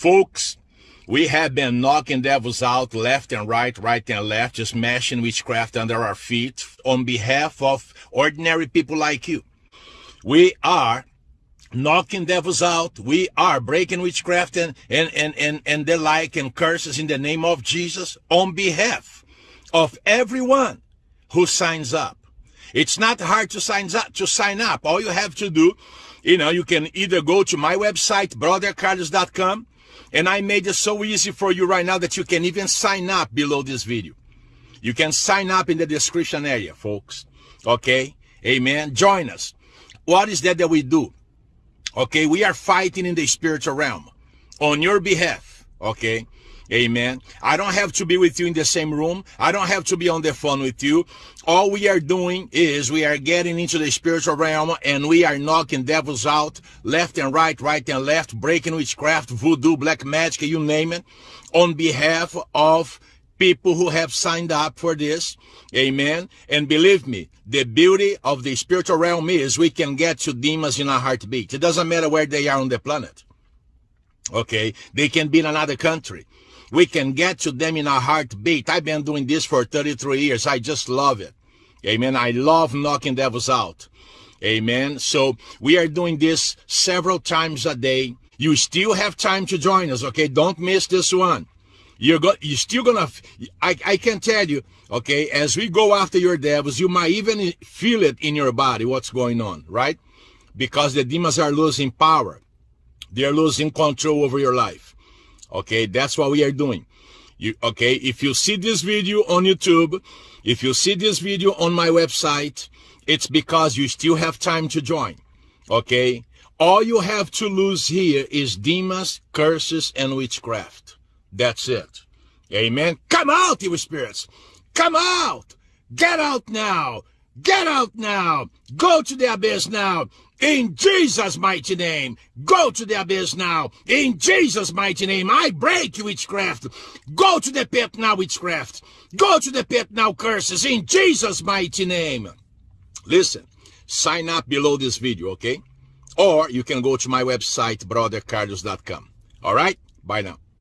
Folks, we have been knocking devils out left and right, right and left, just mashing witchcraft under our feet on behalf of ordinary people like you. We are knocking devils out. We are breaking witchcraft and, and, and, and, and the like and curses in the name of Jesus on behalf of everyone who signs up. It's not hard to sign up, to sign up. All you have to do, you know, you can either go to my website, brothercarlos.com, and I made it so easy for you right now that you can even sign up below this video. You can sign up in the description area, folks. Okay? Amen. Join us. What is that that we do? Okay, we are fighting in the spiritual realm on your behalf. Okay. Amen. I don't have to be with you in the same room. I don't have to be on the phone with you. All we are doing is we are getting into the spiritual realm and we are knocking devils out left and right, right and left, breaking witchcraft, voodoo, black magic, you name it, on behalf of people who have signed up for this. Amen. And believe me, the beauty of the spiritual realm is we can get to demons in a heartbeat. It doesn't matter where they are on the planet. Okay. They can be in another country. We can get to them in a heartbeat. I've been doing this for 33 years. I just love it. Amen. I love knocking devils out. Amen. So we are doing this several times a day. You still have time to join us. Okay. Don't miss this one. You're go, you're still gonna, I, I can tell you, okay, as we go after your devils, you might even feel it in your body, what's going on, right? Because the demons are losing power. They're losing control over your life. Okay, that's what we are doing. You, okay, if you see this video on YouTube, if you see this video on my website, it's because you still have time to join. Okay, all you have to lose here is demons, curses, and witchcraft. That's it. Amen. Come out, evil spirits. Come out. Get out now. Get out now. Go to the abyss now. In Jesus' mighty name. Go to the abyss now. In Jesus' mighty name. I break you, witchcraft. Go to the pit now, witchcraft. Go to the pit now, curses. In Jesus' mighty name. Listen, sign up below this video, okay? Or you can go to my website, brothercarlos.com. All right? Bye now.